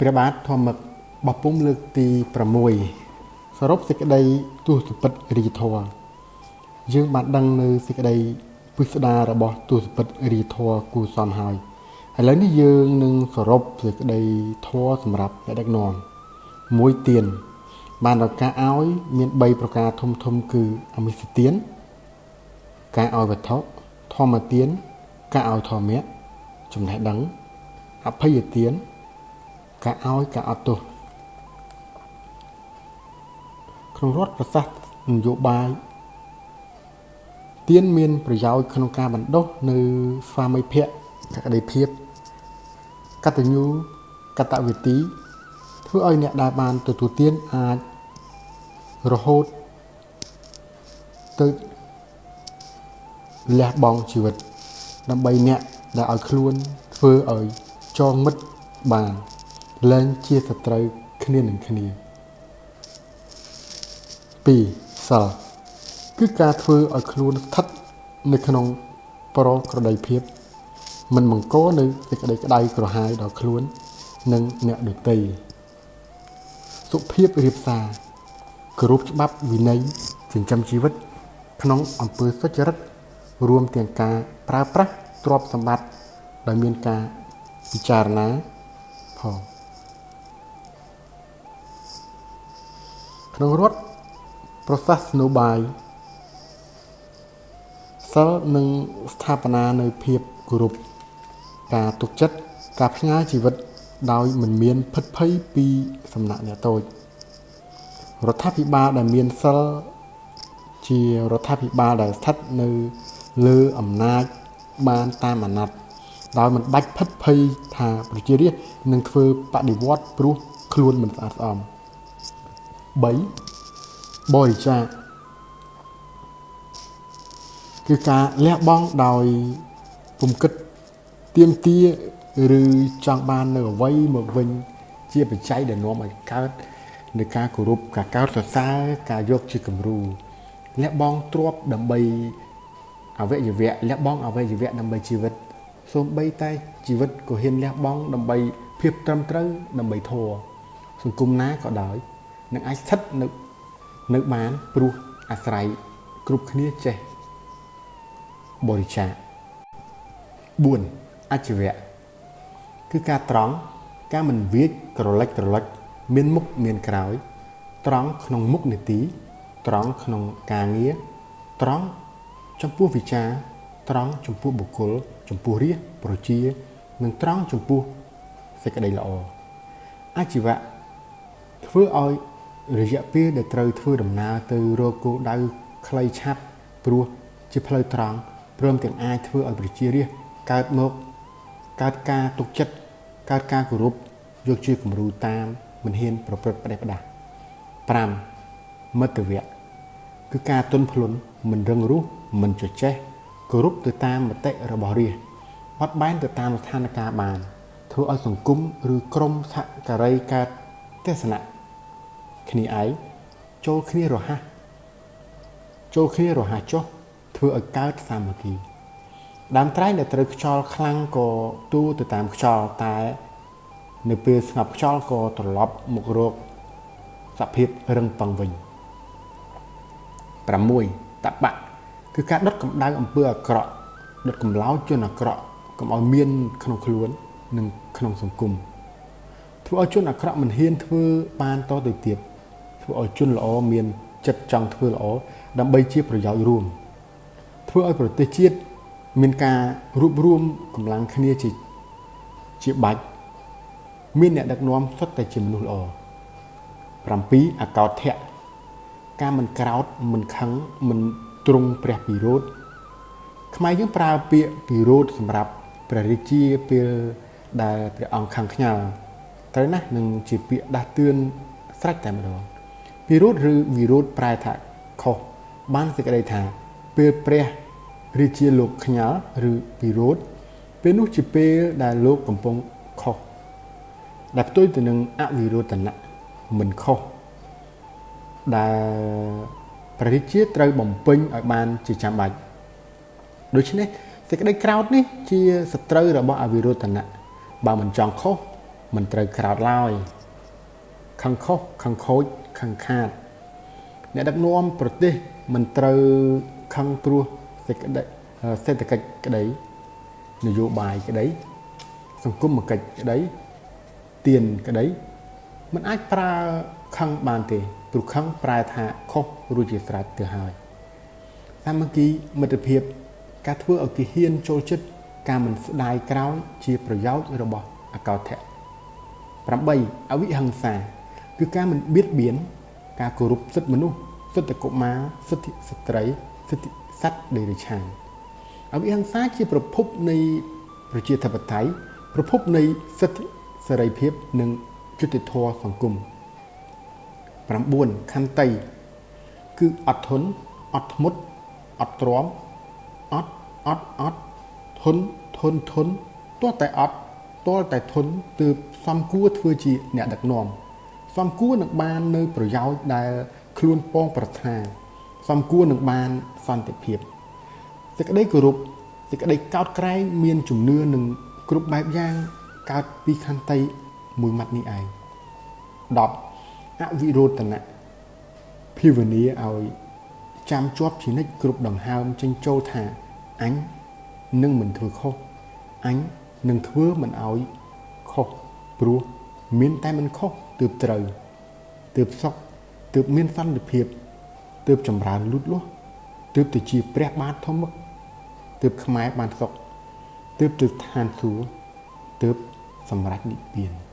ព្រះបាទធម្មបពុំលើកទី6សរុបសេចក្តីទស្សពិតរាជធរយើងបានដឹងនៅសេចក្តីពិស្ដាររបស់ទស្សពិតរាជធរគូសំហើយឥឡូវនេះយើងនឹងសរុបសេចក្តីធរសម្រាប់អ្នកដឹកនាំមួយទៀនបានដល់ការឲ្យមាន3ប្រការធំធំគឺអមិសទៀនការឲ្យវត្ថុធម្មទៀនការឲ្យធម្មៈចំណេះដឹងអភ័យទាន ការឲ្យការអត់ទោសក្នុងរដ្ឋប្រសាសន៍នយោបាយទានមានប្រយោជន៍ក្នុងការបណ្ដុះនៅស្វាមីភក្តិកក្តីភាពកតញ្ញូកតវិទីធ្វើឲ្យអ្នកដែលបានទទួលទានអាចរហូតទៅលះបង់ជីវិតដើម្បីអ្នកដែលឲ្យខ្លួនធ្វើឲ្យចងមិត្តបាន លែងជាសត្រូវគ្នានឹងគ្នា2សិលគឺការធ្វើឲ្យខ្លួនស្ថិតនៅក្នុងប្រក្រតីភាពមិនបង្កនៅសេចក្តីក្តៅក្រហាយដល់ខ្លួន និងអ្នកដទៃសុភាពរៀបសារគោរពច្បាប់វិន័យចិញ្ចឹមជីវិត ក្នុងអំពើសុចរិតរួមទាំងការប្រើប្រាស់ទ្រព្យសម្បត្តិដោយមានការពិចារណាផង ក្នុងរដ្ឋប្រសាសនបាយសិលនិងស្ថាបនានៅភាពគោរពការទុកចិត្តការផ្ញើជីវិតដោយមិនមានភិតភ័យពីសំណាក់អ្នកតូចរដ្ឋាភិបាលដែលមានសិលជារដ្ឋាភិបាលដែលស្ថិតនៅលើអំណាចបានតាមអាណត្តិដោយមិនបាច់ភិតភ័យថាប្រជារាស្ត្រនឹងធ្វើបដិវត្តព្រោះខ្លួនមិនស្អាតស្អំ 3បរិច្ចាគគឺការលះបង់ដោយពុំគិតទៀមទាឬចង់បាននៅអ្វីមកវិញជាបច្ច័យដែលនាំឲ្យកើតនៃការគោរពការកោតសរសើរការយកជាគំរូលះបង់ទ្រព្យដើម្បីអវយវៈលះបង់អវយវៈដើម្បីជីវិតសូម្បីតែជីវិតក៏ហ៊ានលះបង់ដើម្បីភាពត្រឹមត្រូវដើម្បីធម៌សង្គមណាក៏ដោយ នឹងអាចស្ថិតនៅនៅបានព្រោះអាស្រ័យគ្រប់គ្នាចេះបរិច្ចាគ4អច្ចវៈគឺការត្រង់ការមិនវាចក្រឡិចក្រឡិចមានមុខមានក្រោយ ត្រង់ក្នុងមុខនីតិត្រង់ក្នុងការងារត្រង់ចំពោះវិចារត្រង់ចំពោះបុគ្គល ចំពោះរាជប្រជានិងត្រង់ចំពោះសេចក្តីល្អអាជីវៈធ្វើឲ្យ រយៈពេលដែលត្រូវធ្វើដំណើរទៅរកគោលដៅខ្លីឆាប់ព្រោះជាផ្លូវត្រង់ព្រមទាំងអាចធ្វើឲ្យប្រជារាស្ត្រកើតមកកើតការទុកចិត្តកើតការគោរពយកជាគំរូតាមមិនហ៊ានប្រព្រឹត្តផ្ដេសផ្ដាស់5មិត្តវៈគឺការទុនភ្លុនមិនរឹងរូសមិនចចេះគោរពទៅតាមមតិរបស់រាជបត់បែនទៅតាមស្ថានភាពបានធ្វើឲ្យសង្គមឬក្រុមសហការីកើតទស្សនៈ គ្នាឯងចូលគ្នារហ័សចូលគ្នារហ័សចុះធ្វើឲ្យកើតសាមគ្គីដើមត្រែងដែលត្រូវខ្យល់ខ្លាំងក៏ទូទៅតាមខ្យល់តែ នៅពេលស្ងប់ខ្យល់ក៏ត្រឡប់មករកសភាពរឹងប៉ឹងវិញ6តបៈគឺការដុតកម្ដៅអំពើអាក្រក់ដុតកម្លោចជនអាក្រក់កុំឲ្យមានក្នុងខ្លួននិងក្នុងសង្គមធ្វើឲ្យជនអាក្រក់មិនហ៊ានធ្វើបានតទៅទៀត ធ្វើឲ្យជនល្អមានចិត្តចង់ធ្វើល្អដើម្បីជាប្រយោជន៍រួមធ្វើឲ្យប្រទេសជាតិមានការរួបរวมកម្លាំងគ្នាជាជាបាច់មានអ្នកដឹកនាំសុទ្ធតែជាមនុស្សល្អ7អកោធៈការមិនក្រោតមិនខឹងមិនទ្រង់ព្រះពិរោធខ្មែរយើងប្រើពាក្យពិរោធសម្រាប់ព្រះរាជាពេលដែលព្រះអង្គខឹងខ្ញាល់ត្រូវណាស់នឹងជាពាក្យដាស់តឿនស្រេចតែម្ដង ពិរោធឬវិរោធប្រែថាខុសបានសេចក្តីថាពេលព្រះរាជាលោកខ្ញាល់ឬពិរោធពេលនោះជាពេលដែលលោកកំពុងខុសដែលផ្ទុយទៅនឹងអវិរោធនៈមិនខុសដែលព្រះរាជាត្រូវបំពេញឲ្យបានជាចាំបាច់ដូច្នេះសេចក្តីក្រោធនេះជាសត្រូវរបស់អវិរោធនៈបើមិនចង់ខុសមិនត្រូវក្រោតឡើយខឹងខុសខឹងខូច ខឹងខាត អ្នកដឹកនាំប្រទេសមិនត្រូវខឹងព្រោះសេចក្តីសេដ្ឋកិច្ចក្តីនយោបាយក្តីសង្គមកិច្ចក្តីទៀនក្តីมันអាចប្រើខឹងបានទេព្រោះខឹងប្រែថាខុសរួចជាស្រេចទៅហើយសាមគ្គីមិត្តភាព ការធ្វើឲ្យគេហ៊ានចូលចិត្តការមិនស្ដាយក្រោយជាប្រយោជន៍របស់អកោធៈ8អវិហិង្សា គឺការមិនបៀតបៀនការគោរពសិទ្ធិមនុស្សសិទ្ធិកុមារសិទ្ធិស្ត្រីសិទ្ធិសត្វដេរឆានអវិហិង្សាជាប្រភពនៃប្រជាធិបតេយ្យប្រភពនៃសិទ្ធិសេរីភាពនិងយុត្តិធម៌សង្គម9ខន្តីគឺអត់ធន់អត់ធ្មត់អត់ទ្រាំអត់អត់អត់ធន់ធន់ធន់ទាល់តែអត់ទាល់តែធន់ទើបសំគួរធ្វើជាអ្នកដឹកនាំ សំគួរនឹងបាននៅប្រយោជន៍ដែលខ្លួនពងប្រាថ្នាសំគួរនឹងបានសន្តិភាពសេចក្តីគោរពសេចក្តីកោតក្រែងមានជំនឿនឹងគ្រប់បែបយ៉ាងកើតពីខន្តីមួយម៉ាត់នេះឯង10អវិរោធនៈភាវនាឲ្យចាំជាប់ជានិច្ចគ្រប់ដង្ហើមចេញចូលថាអញនឹងមិនធ្វើខុសអញនឹងធ្វើមិនឲ្យខុសព្រោះមានតែមិនខុស ទើបត្រូវទើបសុខទើបមានសន្តិភាពទើបចម្រើនលូតលាស់ទើបទៅជាព្រះបាទធម្មទើបខ្មែរបានសុខទើបទៅឋានសួគ៌ទើបសម្រេចនិព្វាន